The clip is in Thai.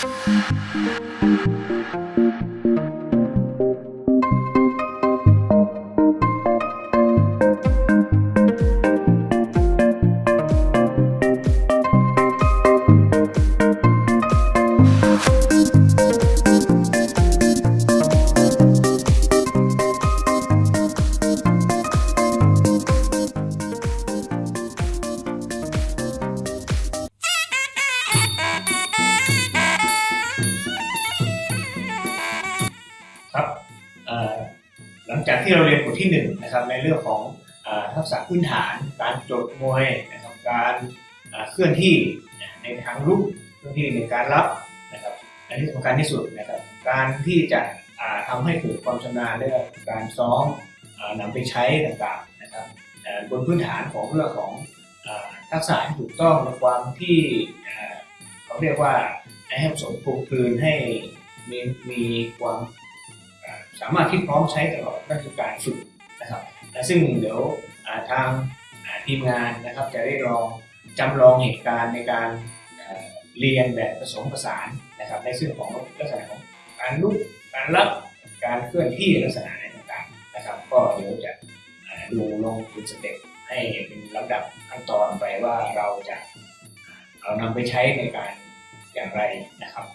ครั นะครับในเรื่องของอทักษะพื้นฐาน การโจดมวยนะครับการเคลื่อนที่ในทางรุกเคลื่อนที่ในการรับนะครับและที่สำคัญที่สุดนะครับการที่จะอ่าทำให้เกิดความชำนาญเรื่องการซ้อมอ่านำไปใช้ต่างๆนะครับบนพื้นฐานของเรื่องของอทักษะที่ถูกต้องในความที่เขาเรียกว่าให้ผสมปลูกคืนให้มีมีความสามารถที่พร้อมใช้ตลอดนั่นคือการฝึกนะครับ ซึ่งเดี๋ยวทางทีมงานนะครับจะได้ลองจำลองเหตุการณ์ในการเรียนแบบผสมผสานนะครับในซึ่องของลักษณะของการลุกการรับการเคลื่อนที่ลักษณะไหนต่างๆนะครับ ก็เดี๋ยวจะดูลงเป็นสเต็ปให้เป็นลำดับขั้นตอนไปว่าเราจะเอานำไปใช้ในการอย่างไรนะครับ